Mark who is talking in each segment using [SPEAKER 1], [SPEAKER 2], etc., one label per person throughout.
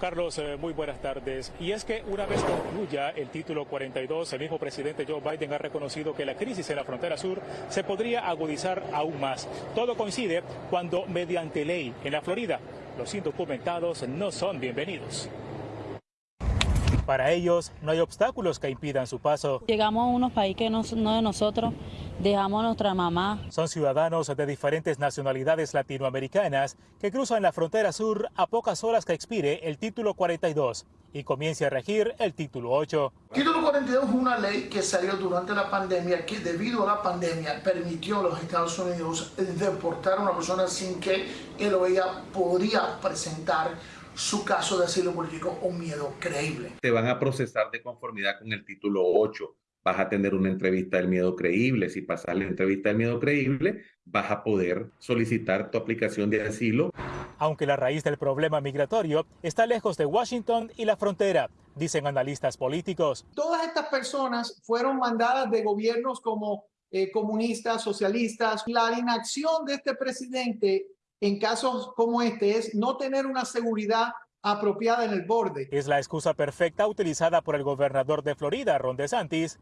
[SPEAKER 1] Carlos, eh, muy buenas tardes. Y es que una vez concluya el título 42, el mismo presidente Joe Biden ha reconocido que la crisis en la frontera sur se podría agudizar aún más. Todo coincide cuando, mediante ley en la Florida, los indocumentados no son bienvenidos. Para ellos, no hay obstáculos que impidan su paso.
[SPEAKER 2] Llegamos a unos países que no, no de nosotros, dejamos a nuestra mamá.
[SPEAKER 1] Son ciudadanos de diferentes nacionalidades latinoamericanas que cruzan la frontera sur a pocas horas que expire el título 42 y comience a regir el título 8.
[SPEAKER 3] El título 42 es una ley que salió durante la pandemia que debido a la pandemia permitió a los Estados Unidos deportar a una persona sin que él o ella podría presentar su caso de asilo político o miedo creíble.
[SPEAKER 4] Te van a procesar de conformidad con el título 8. Vas a tener una entrevista del miedo creíble. Si pasas la entrevista del miedo creíble, vas a poder solicitar tu aplicación de asilo.
[SPEAKER 1] Aunque la raíz del problema migratorio está lejos de Washington y la frontera, dicen analistas políticos.
[SPEAKER 5] Todas estas personas fueron mandadas de gobiernos como eh, comunistas, socialistas. La inacción de este presidente en casos como este es no tener una seguridad apropiada en el borde.
[SPEAKER 1] Es la excusa perfecta utilizada por el gobernador de Florida, Ron DeSantis,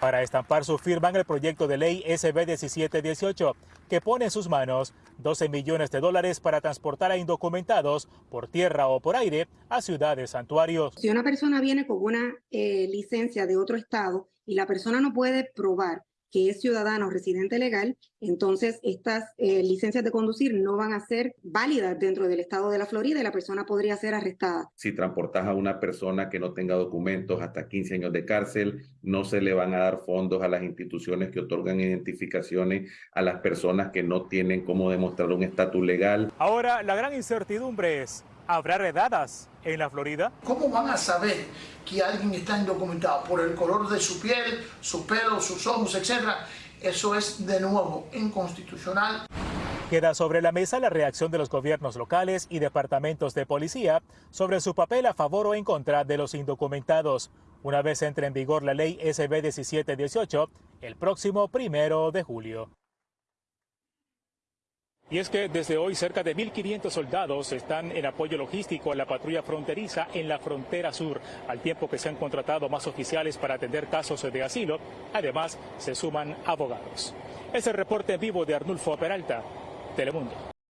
[SPEAKER 1] para estampar su firma en el proyecto de ley SB 1718, que pone en sus manos 12 millones de dólares para transportar a indocumentados por tierra o por aire a ciudades santuarios.
[SPEAKER 6] Si una persona viene con una eh, licencia de otro estado y la persona no puede probar que es ciudadano residente legal, entonces estas eh, licencias de conducir no van a ser válidas dentro del estado de la Florida y la persona podría ser arrestada.
[SPEAKER 4] Si transportas a una persona que no tenga documentos hasta 15 años de cárcel, no se le van a dar fondos a las instituciones que otorgan identificaciones a las personas que no tienen cómo demostrar un estatus legal.
[SPEAKER 1] Ahora, la gran incertidumbre es, ¿habrá redadas en la Florida?
[SPEAKER 3] ¿Cómo van a saber que alguien está indocumentado? Por el color de su piel, su pelo, sus ojos, etcétera. Eso es de nuevo inconstitucional.
[SPEAKER 1] Queda sobre la mesa la reacción de los gobiernos locales y departamentos de policía sobre su papel a favor o en contra de los indocumentados, una vez entre en vigor la ley SB 1718 el próximo primero de julio. Y es que desde hoy cerca de 1.500 soldados están en apoyo logístico a la patrulla fronteriza en la frontera sur, al tiempo que se han contratado más oficiales para atender casos de asilo. Además, se suman abogados. Es el reporte en vivo de Arnulfo Peralta, Telemundo.